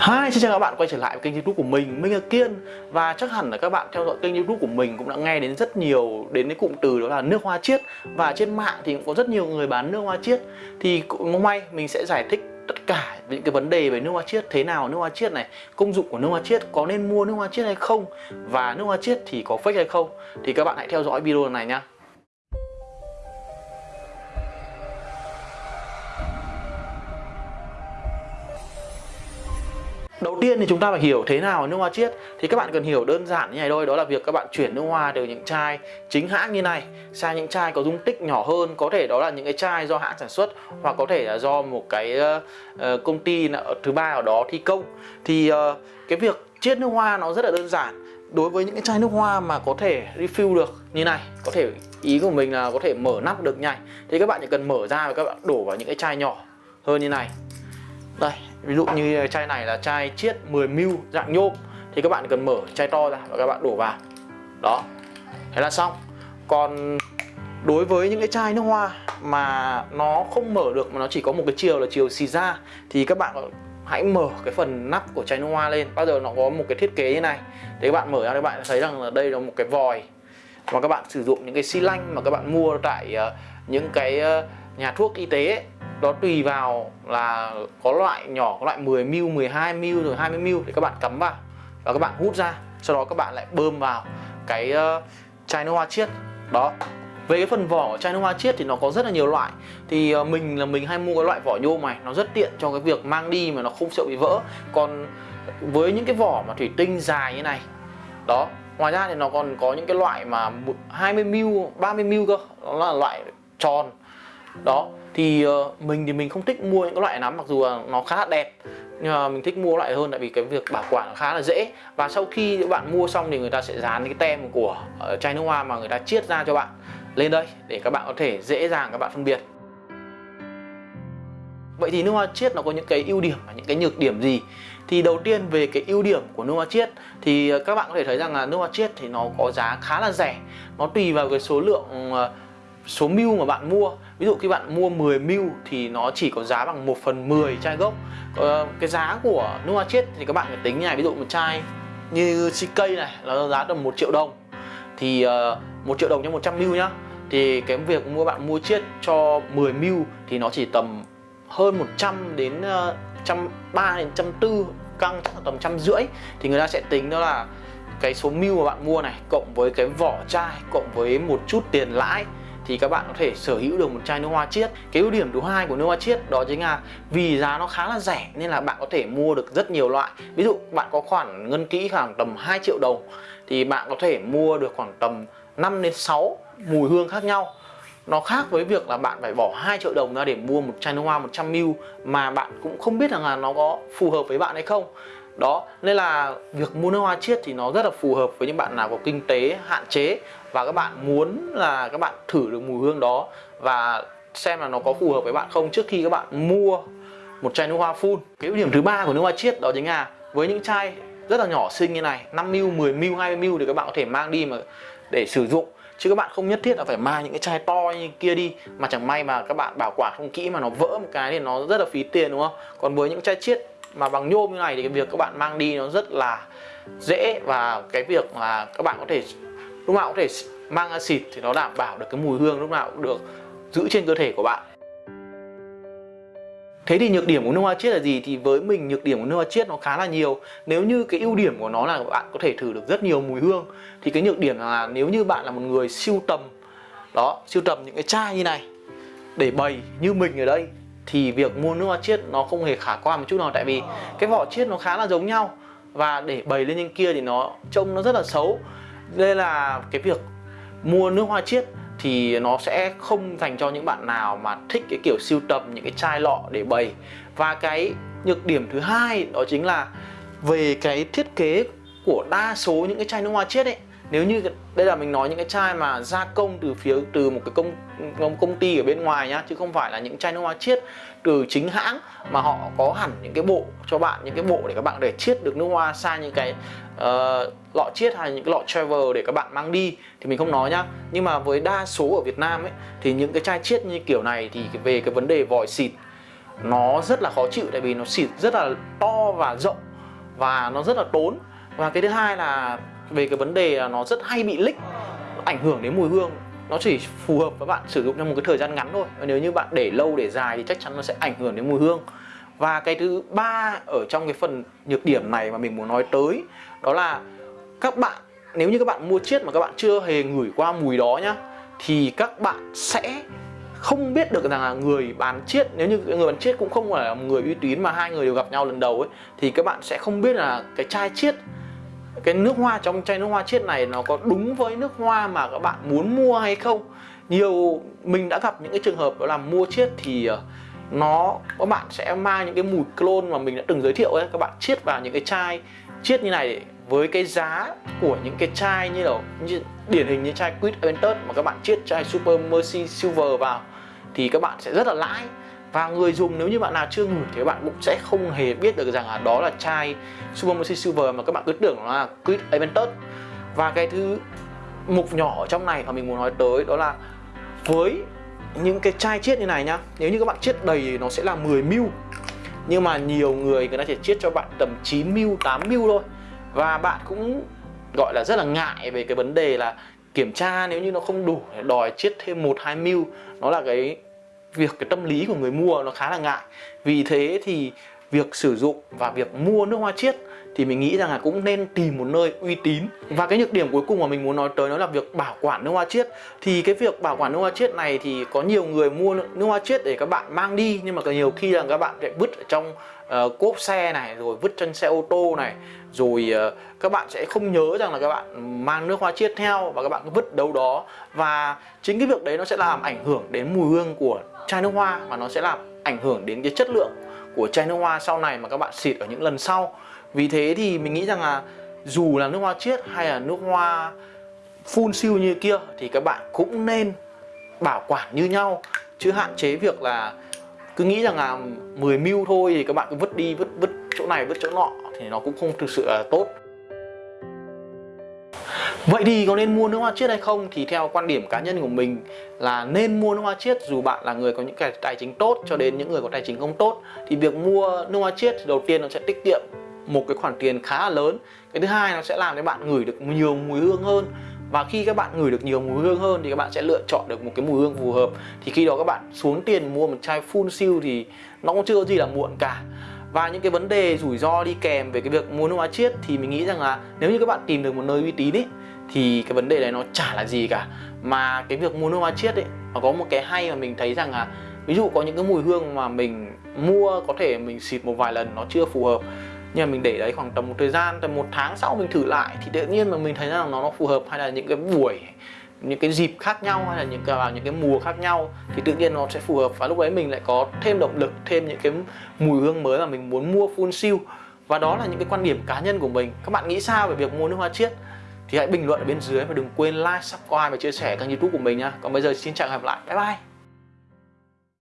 Hi, xin chào các bạn quay trở lại với kênh youtube của mình, mình là Kiên. Và chắc hẳn là các bạn theo dõi kênh youtube của mình cũng đã nghe đến rất nhiều đến cái cụm từ đó là nước hoa chiết. Và trên mạng thì cũng có rất nhiều người bán nước hoa chiết. Thì cũng mong mình sẽ giải thích tất cả những cái vấn đề về nước hoa chiết Thế nào nước hoa chiết này, công dụng của nước hoa chiết, có nên mua nước hoa chiết hay không Và nước hoa chiết thì có fake hay không. Thì các bạn hãy theo dõi video này nha. Tiên thì chúng ta phải hiểu thế nào nước hoa chiết Thì các bạn cần hiểu đơn giản như này thôi Đó là việc các bạn chuyển nước hoa từ những chai chính hãng như này Sang những chai có dung tích nhỏ hơn. Có thể đó là những cái chai do hãng sản xuất Hoặc có thể là do một cái uh, công ty thứ ba ở đó thi công. Thì uh, cái việc chiết nước hoa nó rất là đơn giản. Đối với những cái chai nước hoa mà có thể refill được như này Có thể ý của mình là có thể mở nắp được nhanh Thì các bạn chỉ cần mở ra và các bạn đổ vào những cái chai nhỏ hơn như này. Đây ví dụ như chai này là chai chiết 10ml dạng nhôm. Thì các bạn cần mở chai to ra và các bạn đổ vào. Đó. Thế là xong. Còn đối với những cái chai nước hoa mà nó không mở được mà nó chỉ có một cái chiều là chiều xì ra thì các bạn hãy mở cái phần nắp của chai nước hoa lên. Bao giờ nó có một cái thiết kế như này. Thì các bạn mở ra các bạn thấy rằng là đây là một cái vòi. Mà các bạn sử dụng những cái xi lanh mà các bạn mua tại ờ, những cái ờ, nhà thuốc y tế ấy, đó tùy vào là có loại nhỏ có loại 10 ml 12 ml rồi 20 ml để các bạn cắm vào và các bạn hút ra. Sau đó các bạn lại bơm vào cái ờ, uh, chai nước hoa chiết. Đó. Về cái phần vỏ của chai nước hoa chiết thì nó có rất là nhiều loại. Thì uh, mình là mình hay mua cái loại vỏ nhôm này nó rất tiện cho cái việc mang đi mà nó không sợ bị vỡ. Còn với những cái vỏ mà thủy tinh dài như này đó ngoài ra thì nó còn có những cái loại mà 20 ml 30 ml cơ. Đó là loại tròn đó thì uh, mình thì mình không thích mua những cái loại lắm mặc dù là nó khá là đẹp nhưng mà mình thích mua loại hơn tại vì cái việc bảo quản khá là dễ và sau khi các bạn mua xong thì người ta sẽ dán cái tem của uh, chai nước hoa mà người ta chiết ra cho bạn lên đây để các bạn có thể dễ dàng các bạn phân biệt Vậy thì nước hoa chiết nó có những cái ưu điểm và những cái nhược điểm gì? Thì đầu tiên về cái ưu điểm của nước hoa chiết thì ờ, các bạn có thể thấy rằng là nước hoa chiết thì nó có giá khá là rẻ. Nó tùy vào cái số lượng số mil mà bạn mua. Ví dụ khi bạn mua 10 ml thì nó chỉ có giá bằng 1 phần 10 chai gốc. Ờ, cái giá của nước hoa chiết thì các bạn phải tính như này ví dụ một chai như CK này là giá tầm 1 triệu đồng. Thì ờ, uh, 1 triệu đồng cho 100 ml nhá. Thì cái việc mua bạn mua chiết cho 10 ml thì nó chỉ tầm hơn 100 đến ờ, uh, 130 đến 140 căng chắc là tầm trăm rưỡi. Thì người ta sẽ tính đó là cái số mil mà bạn mua này cộng với cái vỏ chai cộng với một chút tiền lãi thì các bạn có thể sở hữu được một chai nước hoa chiết. Cái ưu điểm thứ hai của nước hoa chiết đó chính là vì giá nó khá là rẻ nên là bạn có thể mua được rất nhiều loại. Ví dụ bạn có khoản ngân kỹ khoảng tầm 2 triệu đồng thì bạn có thể mua được khoảng tầm 5 đến 6 mùi hương khác nhau. Nó khác với việc là bạn phải bỏ 2 triệu đồng ra để mua một chai nước hoa 100ml mà bạn cũng không biết rằng là nó có phù hợp với bạn hay không đó nên là việc mua nước hoa chiết thì nó rất là phù hợp với những bạn nào có kinh tế hạn chế và các bạn muốn là các bạn thử được mùi hương đó và xem là nó có phù hợp với bạn không trước khi các bạn mua một chai nước hoa full. Cái ưu điểm thứ ba của nước hoa chiết đó chính là với những chai rất là nhỏ xinh như này 5ml, 10ml, 20ml thì các bạn có thể mang đi mà để sử dụng. Chứ các bạn không nhất thiết là phải mang những cái chai to như kia đi mà chẳng may mà các bạn bảo quản không kỹ mà nó vỡ một cái thì nó rất là phí tiền đúng không? Còn với những chai chiết mà bằng nhôm như này thì cái việc các bạn mang đi nó rất là dễ và cái việc là các bạn có thể lúc nào có thể mang xịt thì nó đảm bảo được cái mùi hương lúc nào cũng được giữ trên cơ thể của bạn Thế thì nhược điểm của nước hoa chiết là gì? Thì với mình nhược điểm của nước hoa chiết nó khá là nhiều Nếu như cái ưu điểm của nó là bạn có thể thử được rất nhiều mùi hương Thì cái nhược điểm là nếu như bạn là một người siêu tầm Đó, siêu tầm những cái chai như này Để bày như mình ở đây thì việc mua nước hoa chiết nó không hề khả quan một chút nào. Tại vì cái vỏ chiết nó khá là giống nhau Và để bày lên trên kia thì nó trông nó rất là xấu. Đây là cái việc mua nước hoa chiết thì nó sẽ không dành cho những bạn nào mà thích cái kiểu siêu tầm những cái chai lọ để bày. Và cái nhược điểm thứ hai đó chính là về cái thiết kế của đa số những cái chai nước hoa chiết ấy nếu như đây là mình nói những cái chai mà gia công từ phía từ một cái công công, công ty ở bên ngoài nhá chứ không phải là những chai nước hoa chiết từ chính hãng mà họ có hẳn những cái bộ cho bạn những cái bộ để các bạn để chiết được nước hoa sang những cái uh, lọ chiết hay những cái lọ travel để các bạn mang đi thì mình không nói nhá. Nhưng mà với đa số ở Việt Nam ấy thì những cái chai chiết như kiểu này thì về cái vấn đề vòi xịt nó rất là khó chịu tại vì nó xịt rất là to và rộng và nó rất là tốn. Và cái thứ hai là về cái vấn đề là nó rất hay bị lích ảnh hưởng đến mùi hương. Nó chỉ phù hợp với bạn sử dụng trong một cái thời gian ngắn thôi. Và nếu như bạn để lâu, để dài thì chắc chắn nó sẽ ảnh hưởng đến mùi hương. Và cái thứ ba ở trong cái phần nhược điểm này mà mình muốn nói tới, đó là các bạn, nếu như các bạn mua chiết mà các bạn chưa hề ngửi qua mùi đó nhá, thì các bạn sẽ không biết được rằng là người bán chiết nếu như người bán chiết cũng không phải là người uy tín mà hai người đều gặp nhau lần đầu ấy, thì các bạn sẽ không biết là cái chai chiết cái nước hoa trong chai nước hoa chiết này nó có đúng với nước hoa mà các bạn muốn mua hay không? Nhiều mình đã gặp những cái trường hợp đó là mua chiết thì ờ, nó các bạn sẽ mang những cái mùi clone mà mình đã từng giới thiệu ấy các bạn chiết vào những cái chai chiết như này với cái giá của những cái chai như là như, điển hình như chai Quid Aventus mà các bạn chiết chai Super Mercy Silver vào thì các bạn sẽ rất là lãi và người dùng nếu như bạn nào chưa ngửi thì bạn cũng sẽ không hề biết được rằng là đó là chai Super Mercy Silver mà các bạn cứ tưởng là Quid Aventus. Và cái thứ mục nhỏ ở trong này mà mình muốn nói tới đó là với những cái chai chiết như này nhá, nếu như các bạn chiết đầy thì nó sẽ là 10 ml nhưng mà nhiều người người ta chỉ chiết cho bạn tầm 9 ml 8 ml thôi. Và bạn cũng gọi là rất là ngại về cái vấn đề là kiểm tra nếu như nó không đủ để đòi chiết thêm một, hai ml nó là cái việc cái tâm lý của người mua nó khá là ngại. Vì thế thì việc sử dụng và việc mua nước hoa chiết thì mình nghĩ rằng là cũng nên tìm một nơi uy tín. Và cái nhược điểm cuối cùng mà mình muốn nói tới đó là việc bảo quản nước hoa chiết. Thì cái việc bảo quản nước hoa chiết này thì có nhiều người mua nước hoa chiết để các bạn mang đi nhưng mà nhiều khi là các bạn lại vứt ở trong uh, cốp xe này rồi vứt trên xe ô tô này rồi ờ, các bạn sẽ không nhớ rằng là các bạn mang nước hoa chiết theo và các bạn cứ vứt đâu đó. Và chính cái việc đấy nó sẽ làm ảnh hưởng đến mùi hương của chai nước hoa và nó sẽ làm ảnh hưởng đến cái chất lượng của chai nước hoa sau này mà các bạn xịt ở những lần sau. Vì thế thì mình nghĩ rằng là dù là nước hoa chiết hay là nước hoa full siêu như kia thì các bạn cũng nên bảo quản như nhau. Chứ hạn chế việc là cứ nghĩ rằng là 10 ml thôi thì các bạn cứ vứt đi, vứt vứt này vứt chỗ nọ thì nó cũng không thực sự là tốt. Vậy thì có nên mua nước hoa chiết hay không? Thì theo quan điểm cá nhân của mình là nên mua nước hoa chiết dù bạn là người có những cái tài chính tốt cho đến những người có tài chính không tốt. Thì việc mua nước hoa chiết đầu tiên nó sẽ tiết kiệm một cái khoản tiền khá là lớn. Cái thứ hai nó sẽ làm cho bạn ngửi được nhiều mùi hương hơn. Và khi các bạn ngửi được nhiều mùi hương hơn thì các bạn sẽ lựa chọn được một cái mùi hương phù hợp. Thì khi đó các bạn xuống tiền mua một chai full siêu thì nó cũng chưa có gì là muộn cả và những cái vấn đề rủi ro đi kèm về cái việc mua nước hóa chiết thì mình nghĩ rằng là nếu như các bạn tìm được một nơi uy tín ấy thì cái vấn đề này nó chả là gì cả. Mà cái việc mua nước hoa chiết ấy nó có một cái hay mà mình thấy rằng là ví dụ có những cái mùi hương mà mình mua có thể mình xịt một vài lần nó chưa phù hợp, nhưng mà mình để đấy khoảng tầm một thời gian, tầm một tháng sau mình thử lại thì tự nhiên mà mình thấy rằng nó nó phù hợp hay là những cái buổi những cái dịp khác nhau hay là những cái, vào những cái mùa khác nhau thì tự nhiên nó sẽ phù hợp. Và lúc đấy mình lại có thêm động lực, thêm những cái mùi hương mới mà mình muốn mua full siêu. Và đó là những cái quan điểm cá nhân của mình. Các bạn nghĩ sao về việc mua nước hoa chiết? Thì hãy bình luận ở bên dưới và đừng quên like, subscribe và chia sẻ kênh youtube của mình nha còn bây giờ xin chào và hẹn gặp lại. Bye bye.